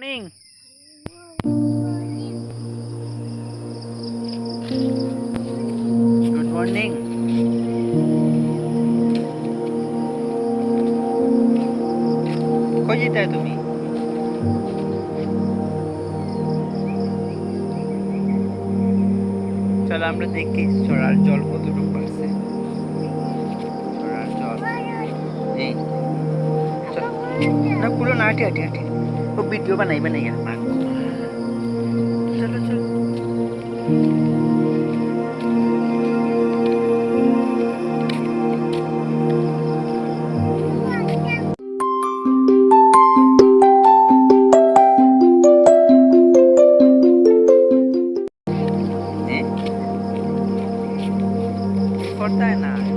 Morning good morning কই যেতে তুমি চলো আমরা দেখি চড়ার জল কতটুকু বাড়ছে চড়ার জল এই। না পুরো না হাঁটি হাঁটি হাঁটি तो वीडियो बनाई बनेगा चलो चलो। corta de nada.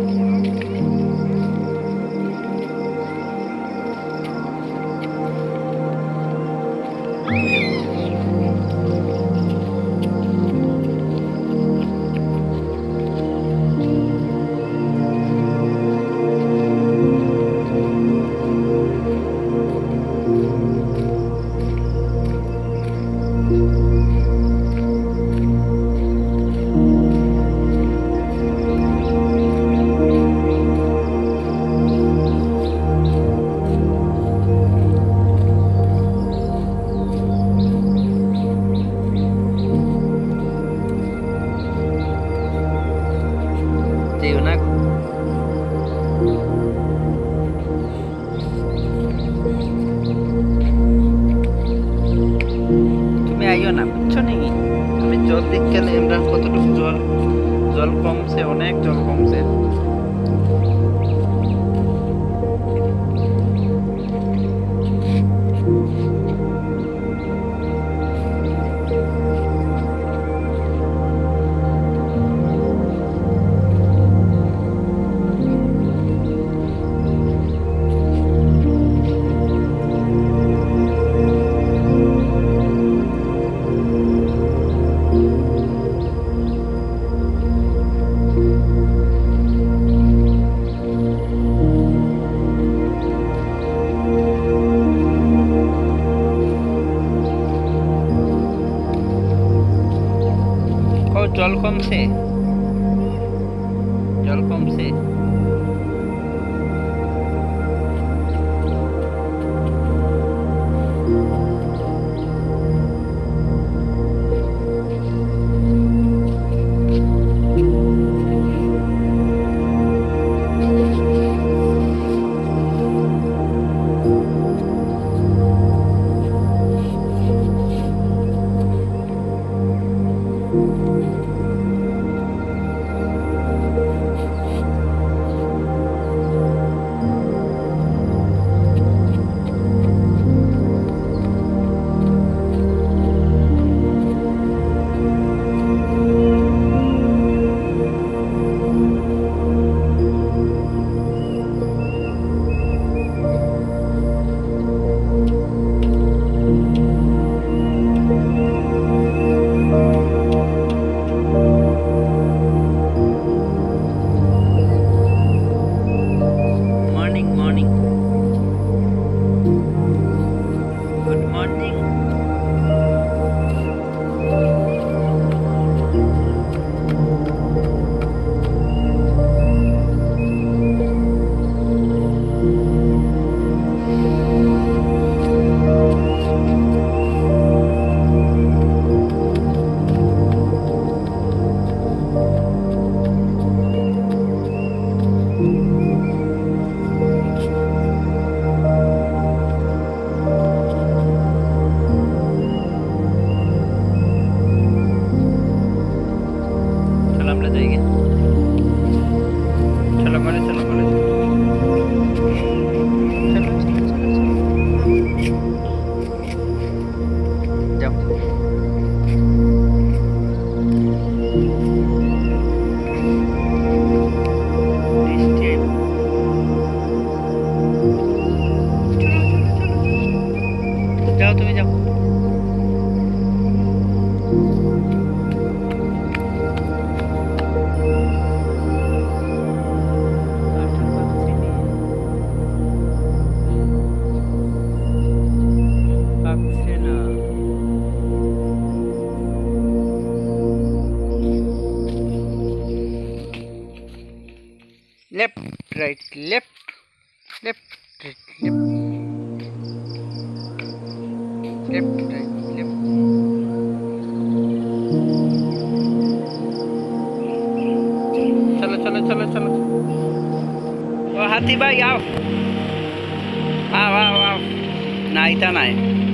जल कम से जल कम से left right left left right left left right left चलो चलो चलो चलो। ओ, हाथी भाई, आओ। आओ आओ आओ। ना इतना है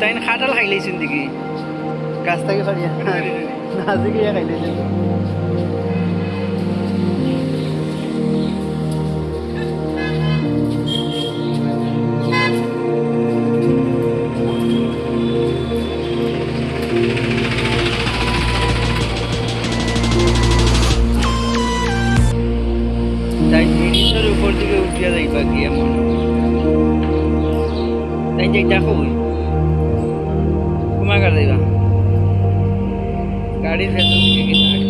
তাই খাটাল খাই লাইছেন দেখি। গাছ থেকে ফাড়িয়া না দেখি খাই লাইছেন তাই জিনিসের উপর দিকে উঠিয়া যাইবা কি এমন? তাই যাই দেখো। धीमा कर देगा। गाड़ी से तो